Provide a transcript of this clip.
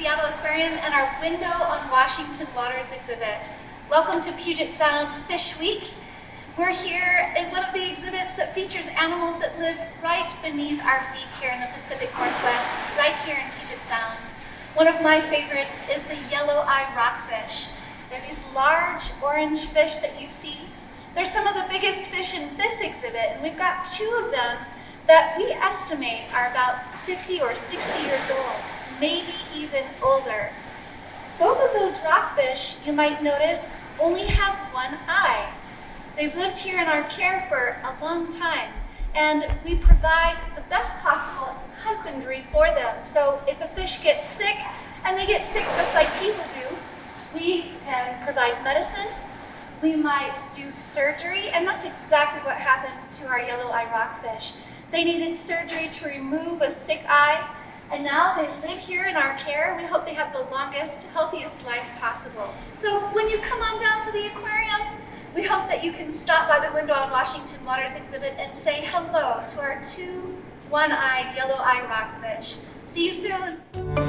Seattle Aquarium and our Window on Washington Waters exhibit. Welcome to Puget Sound Fish Week. We're here in one of the exhibits that features animals that live right beneath our feet here in the Pacific Northwest, right here in Puget Sound. One of my favorites is the yellow-eye rockfish. They're these large orange fish that you see. They're some of the biggest fish in this exhibit, and we've got two of them that we estimate are about 50 or 60 years old, maybe even older. Both of those rockfish, you might notice, only have one eye. They've lived here in our care for a long time, and we provide the best possible husbandry for them. So if a fish gets sick, and they get sick just like people do, we can provide medicine, we might do surgery, and that's exactly what happened to our yellow eye rockfish. They needed surgery to remove a sick eye, and now they live here in our care. We hope they have the longest, healthiest life possible. So when you come on down to the aquarium, we hope that you can stop by the window on Washington Waters exhibit and say hello to our two one-eyed yellow eye rockfish. See you soon.